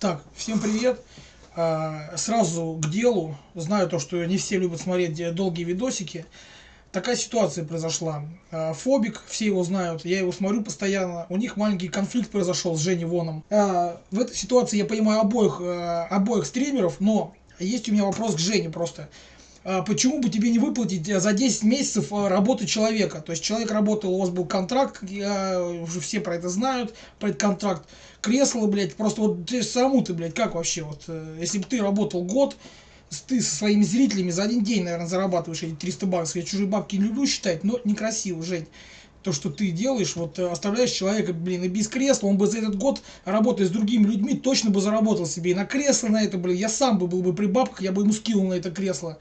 Так, всем привет. А, Сразу к делу. Знаю то, что не все любят смотреть долгие видосики. Такая ситуация произошла. А, Фобик, все его знают, я его смотрю постоянно. У них маленький конфликт произошел с Женей Воном. А, В этой ситуации я понимаю обоих, а, обоих стримеров, но есть у меня вопрос к Жене просто. Почему бы тебе не выплатить э, за 10 месяцев э, работы человека? То есть человек работал, у вас был контракт, уже все про это знают, про этот контракт. Кресло, блядь, просто вот ты саму ты, блядь, как вообще, вот, э, если бы ты работал год, ты со своими зрителями за один день, наверное, зарабатываешь эти 300 баксов. Я чужие бабки не люблю считать, но некрасиво, Жень. То, что ты делаешь, вот оставляешь человека, блин, и без кресла, он бы за этот год, работая с другими людьми, точно бы заработал себе и на кресло на это, блин, я сам бы был бы при бабках, я бы ему скинул на это кресло.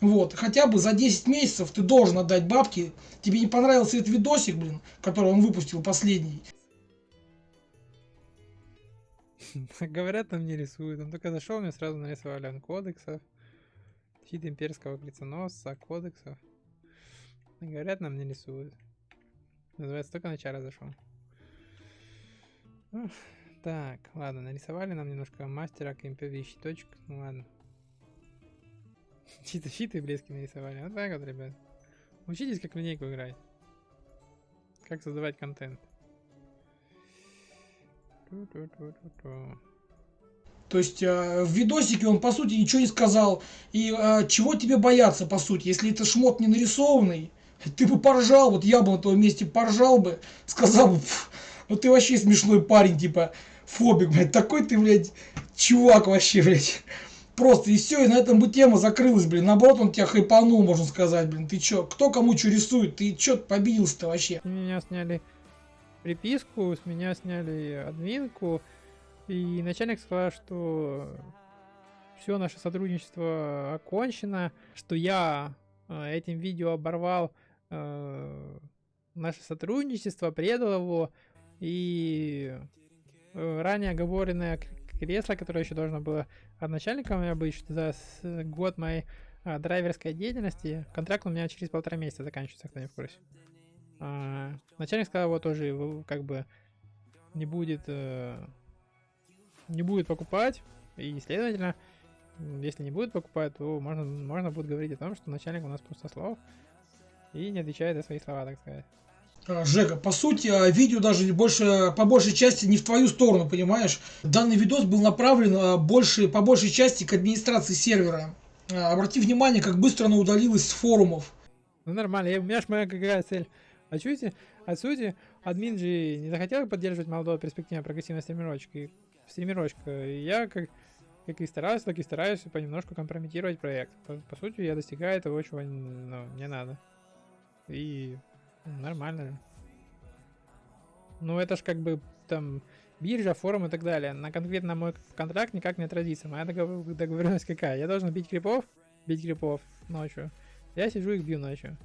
Вот, хотя бы за 10 месяцев ты должен отдать бабки. Тебе не понравился этот видосик, блин, который он выпустил последний. Говорят, там не рисуют. Он только зашел, мне сразу нарисовали он кодексов. Щит имперского крестоносца, кодексов. Говорят, нам не рисуют. Называется, только на чара зашел. Так, ладно, нарисовали нам немножко мастера, кемпеви, щиточек. Ну ладно. Чьи-то щиты блески нарисовали. Вот так вот, ребят. Учитесь, как линейку играть. Как создавать контент. То есть э, в видосике он по сути ничего не сказал. И э, чего тебе бояться по сути, если это шмот не нарисованный, ты бы поржал, вот я бы на твоем месте поржал бы, сказал бы, ну ты вообще смешной парень, типа, фобик, блядь, такой ты, блядь, чувак вообще, блядь. Просто и все, и на этом бы тема закрылась, блин. Наоборот, он тебя хайпанул, можно сказать, блин. Ты чё, кто кому что рисует? Ты чё победился-то вообще? Меня сняли приписку, с меня сняли админку. И начальник сказал, что все наше сотрудничество окончено, что я э, этим видео оборвал э, наше сотрудничество, предал его, и э, ранее оговоренное кресло, которое еще должно было от начальника у меня быть за год моей драйверской деятельности. Контракт у меня через полтора месяца заканчивается, кто не в курсе. А, начальник сказал, вот тоже как бы не будет э, не будет покупать, и следовательно, если не будет покупать, то можно, можно будет говорить о том, что начальник у нас пустослов и не отвечает за свои слова, так сказать. А, Жека, по сути, а, видео даже больше, по большей части не в твою сторону, понимаешь? Данный видос был направлен а, больше, по большей части к администрации сервера. Обрати внимание, как быстро она удалилась с форумов. Ну нормально, я, у меня ж моя какая цель. А чуете, от сути, админ же не захотел поддерживать молодого перспективного прогрессивного стримерочка. И я как, как и стараюсь, так и стараюсь понемножку компрометировать проект. По, по сути, я достигаю того, чего ну, мне надо. И Нормально. Ну, это ж как бы там биржа, форум и так далее. На конкретно мой контракт никак не отразится. Моя договоренность какая? Я должен бить крипов, бить крипов ночью. Я сижу их бью ночью.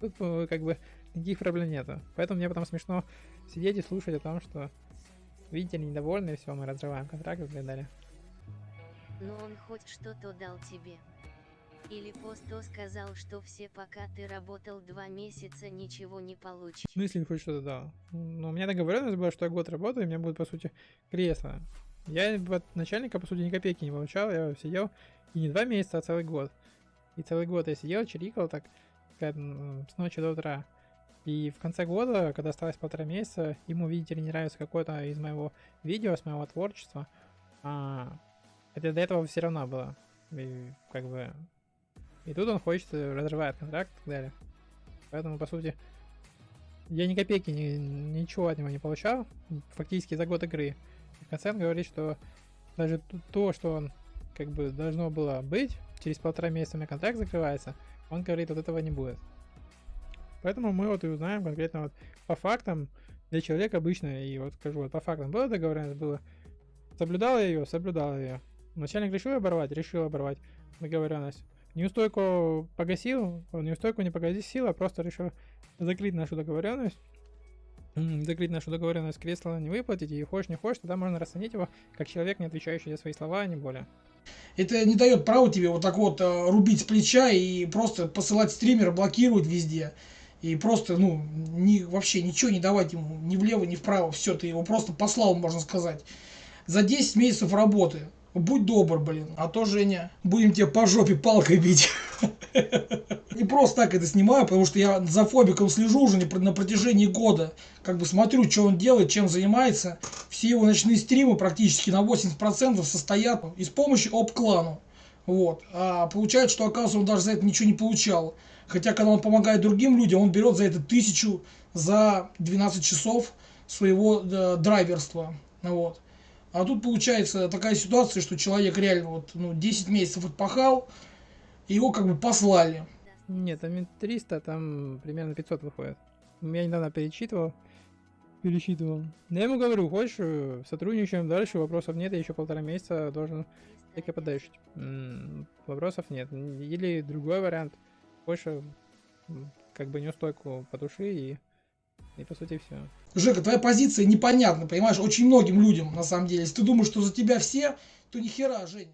Тут э, как бы никаких проблем нету. Поэтому мне потом смешно сидеть и слушать о том, что видите, недовольны, все, мы разрываем контракт и так далее. Но он хоть что-то дал тебе. Или Посто сказал, что все пока ты работал два месяца ничего не получишь. Ну если хоть что-то дал. Но у меня договоренность была, что я год работаю, и у меня будет по сути кресло. Я от начальника по сути ни копейки не получал, я сидел и не два месяца, а целый год. И целый год я сидел, чирикал так, с ночи до утра. И в конце года, когда осталось полтора месяца, ему, видите ли, не нравится какое-то из моего видео, с моего творчества. А, это до этого все равно было. И как бы и тут он хочет, э, разрывает контракт и так далее. Поэтому, по сути, я ни копейки, ни, ничего от него не получал, фактически за год игры. И в конце он говорит, что даже то, что он как бы должно было быть, через полтора месяца у меня контракт закрывается, он говорит, вот этого не будет. Поэтому мы вот и узнаем конкретно вот по фактам, для человека обычно, и вот скажу, вот по фактам было договоренность, было, соблюдала ее, соблюдала ее. Начальник решил оборвать, решил оборвать договоренность. Неустойку погасил, неустойку не погасил, а просто решил закрыть нашу договоренность. Закрыть нашу договоренность кресла не выплатить, и хочешь не хочешь, тогда можно расценить его как человек, не отвечающий за свои слова, а не более. Это не дает права тебе вот так вот э, рубить с плеча и просто посылать стримера, блокировать везде. И просто, ну, ни, вообще ничего не давать ему ни влево, ни вправо. Все, ты его просто послал, можно сказать. за 10 месяцев работы. Будь добр, блин. А то, Женя, будем тебя по жопе палкой бить. Не просто так это снимаю, потому что я за Фобиком слежу уже на протяжении года. Как бы смотрю, что он делает, чем занимается. Все его ночные стримы практически на 80% состоят из помощи об-клану. Вот. А получается, что, оказывается, он даже за это ничего не получал. Хотя, когда он помогает другим людям, он берет за это тысячу за 12 часов своего э, драйверства. Вот. А тут получается такая ситуация, что человек реально вот, ну, 10 месяцев отпахал, и его как бы послали. Нет, там не 300, там примерно 500 выходит. Я недавно перечитывал. Пересчитывал. Но я ему говорю, хочешь, э, сотрудничаем дальше, вопросов нет, я еще полтора месяца должен только подальше. Вопросов нет. Или другой вариант. Больше как бы неустойку потуши и и по сути все. Жека, твоя позиция непонятна, понимаешь, очень многим людям на самом деле. Если ты думаешь, что за тебя все, то ни хера, Женя.